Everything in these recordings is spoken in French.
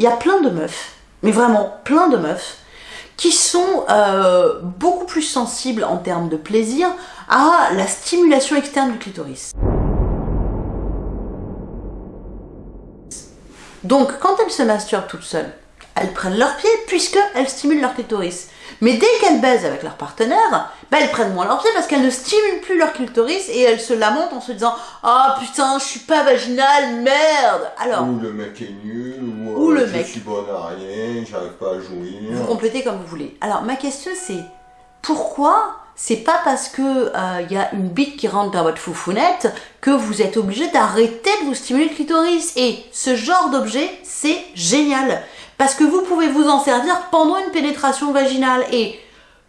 il y a plein de meufs, mais vraiment plein de meufs, qui sont euh, beaucoup plus sensibles en termes de plaisir à la stimulation externe du clitoris. Donc, quand elles se masturbent toutes seules, elles prennent leurs pieds puisqu'elles stimulent leur clitoris. Mais dès qu'elles baisent avec leur partenaire, bah, elles prennent moins leurs pieds parce qu'elles ne stimulent plus leur clitoris et elles se lamentent en se disant « Ah putain, je suis pas vaginale, merde !» Alors... Ou le mec est nul, ou, Ou euh, le je mec. suis bonne à rien, j'arrive pas à jouir. Vous complétez comme vous voulez. Alors ma question c'est pourquoi c'est pas parce que il y a une bite qui rentre dans votre foufounette que vous êtes obligé d'arrêter de vous stimuler le clitoris? Et ce genre d'objet, c'est génial. Parce que vous pouvez vous en servir pendant une pénétration vaginale. Et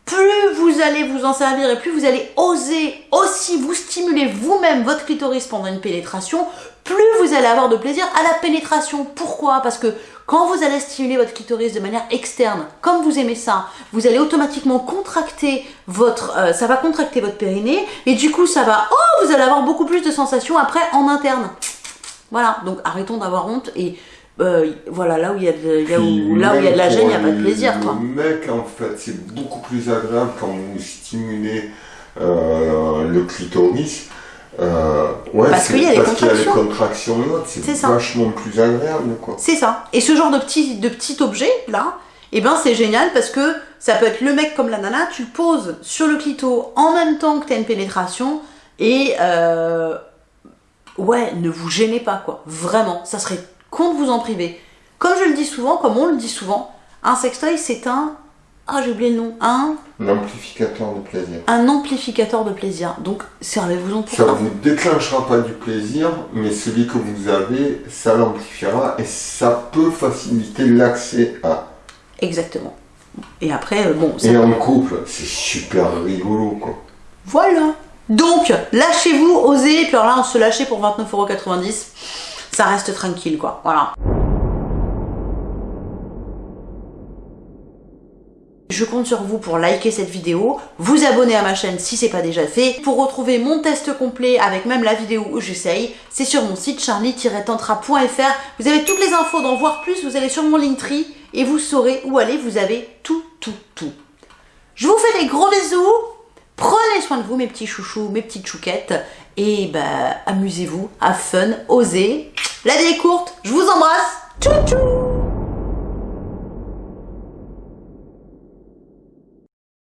plus vous allez vous en servir et plus vous allez oser aussi vous stimuler vous-même votre clitoris pendant une pénétration, plus vous allez avoir de plaisir à la pénétration. Pourquoi? Parce que quand vous allez stimuler votre clitoris de manière externe, comme vous aimez ça, vous allez automatiquement contracter votre, euh, ça va contracter votre périnée et du coup ça va, oh, vous allez avoir beaucoup plus de sensations après en interne. Voilà, donc arrêtons d'avoir honte et euh, voilà, là où il y a de, là où, là où il y a de la gêne, il n'y a pas de plaisir quoi. Le mec, en fait, c'est beaucoup plus agréable quand vous stimulez euh, le clitoris. Euh, ouais, Parce qu'il y a les parce qu'il y a les contractions. C'est vachement plus agréable, quoi. C'est ça. Et ce genre de petit, de petit objet, là, eh ben c'est génial parce que ça peut être le mec comme la nana, tu le poses sur le clito en même temps que tu as une pénétration et euh, ouais, ne vous gênez pas quoi. Vraiment, ça serait con de vous en priver. Comme je le dis souvent, comme on le dit souvent, un sextoy c'est un... Ah j'ai oublié le nom. Un, Un amplificateur de plaisir. un amplificateur de plaisir. Donc servez-vous-en pour Ça ça. vous déclenchera pas du plaisir, mais celui que vous avez, ça l'amplifiera et ça peut faciliter l'accès à. Exactement. Et après, euh, bon, Et en couple, c'est super rigolo, quoi. Voilà. Donc, lâchez-vous, osez. Puis alors là, on se lâchait pour 29,90€. Reste tranquille, quoi. Voilà. Je compte sur vous pour liker cette vidéo, vous abonner à ma chaîne si c'est pas déjà fait. Pour retrouver mon test complet avec même la vidéo où j'essaye, c'est sur mon site charlie-tantra.fr. Vous avez toutes les infos d'en voir plus, vous allez sur mon Linktree et vous saurez où aller, vous avez tout, tout, tout. Je vous fais des gros bisous. Prenez soin de vous, mes petits chouchous, mes petites chouquettes. Et bah, amusez-vous, à fun, osez. La vie est courte. Je vous embrasse. Tchou tchou